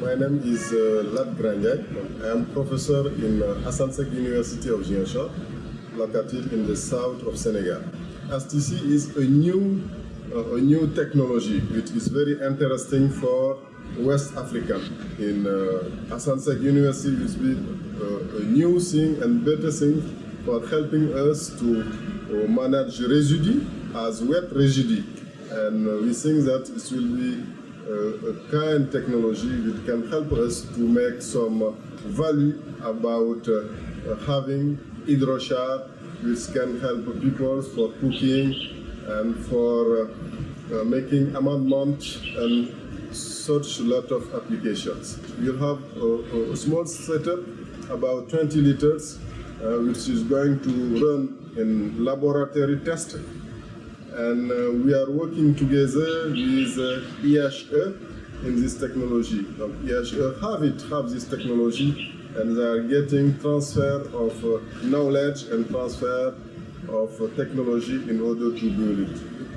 My name is uh, Lat. I am professor in uh, Assane Seck University of Ziguinchor, located in the south of Senegal. STC is a new, uh, a new technology which is very interesting for West Africa. In uh, Assane Seck University, it will be uh, a new thing and better thing for helping us to uh, manage residue as wet residue. And uh, we think that it will be a kind technology which can help us to make some value about uh, having hydrochar which can help people for cooking and for uh, uh, making amendment and such lot of applications. We'll have a, a small setup, about 20 liters, uh, which is going to run in laboratory testing and uh, we are working together with uh, IHE in this technology. Um, IHE have it, have this technology, and they are getting transfer of uh, knowledge and transfer of uh, technology in order to build it.